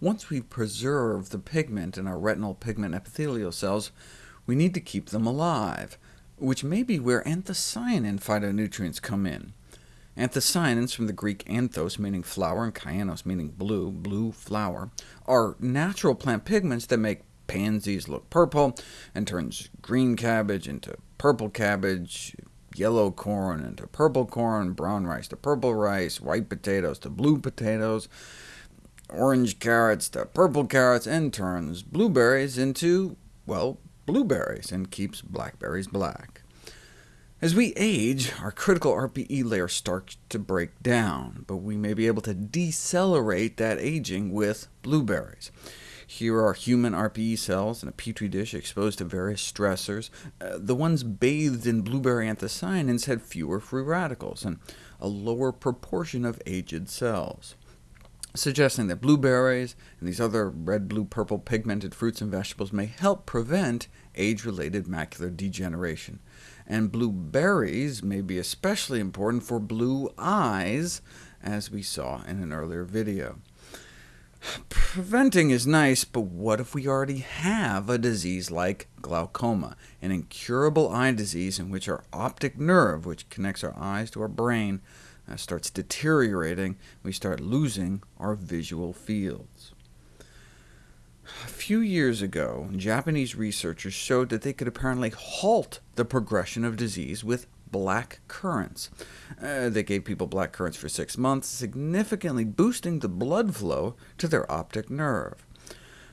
once we preserve the pigment in our retinal pigment epithelial cells, we need to keep them alive, which may be where anthocyanin phytonutrients come in. Anthocyanins, from the Greek anthos, meaning flower, and kyanos, meaning blue, blue flower, are natural plant pigments that make pansies look purple, and turns green cabbage into purple cabbage, yellow corn into purple corn, brown rice to purple rice, white potatoes to blue potatoes, orange carrots to purple carrots, and turns blueberries into, well, blueberries, and keeps blackberries black. As we age, our critical RPE layer starts to break down, but we may be able to decelerate that aging with blueberries. Here are human RPE cells in a petri dish exposed to various stressors. Uh, the ones bathed in blueberry anthocyanins had fewer free radicals, and a lower proportion of aged cells, suggesting that blueberries and these other red, blue, purple pigmented fruits and vegetables may help prevent age-related macular degeneration. And blueberries may be especially important for blue eyes, as we saw in an earlier video. Preventing is nice, but what if we already have a disease like glaucoma, an incurable eye disease in which our optic nerve, which connects our eyes to our brain, uh, starts deteriorating, we start losing our visual fields. A few years ago, Japanese researchers showed that they could apparently halt the progression of disease with black currants. Uh, they gave people black currants for six months, significantly boosting the blood flow to their optic nerve.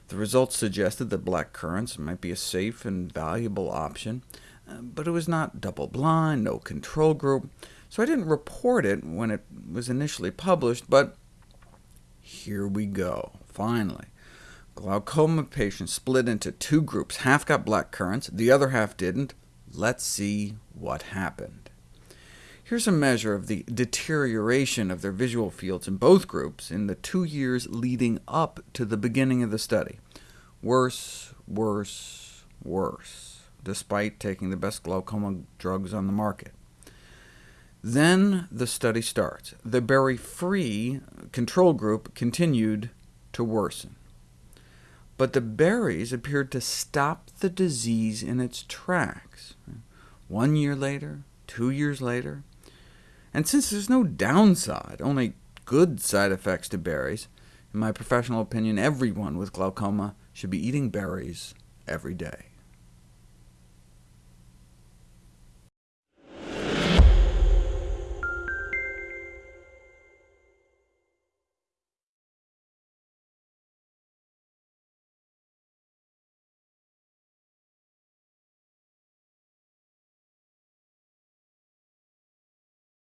The results suggested that black currants might be a safe and valuable option, uh, but it was not double-blind, no control group, so I didn't report it when it was initially published, but here we go, finally. Glaucoma patients split into two groups. Half got black currants, the other half didn't. Let's see what happened. Here's a measure of the deterioration of their visual fields in both groups in the two years leading up to the beginning of the study. Worse, worse, worse, despite taking the best glaucoma drugs on the market. Then the study starts. The berry-free control group continued to worsen. But the berries appeared to stop the disease in its tracks. One year later, two years later. And since there's no downside, only good side effects to berries, in my professional opinion, everyone with glaucoma should be eating berries every day.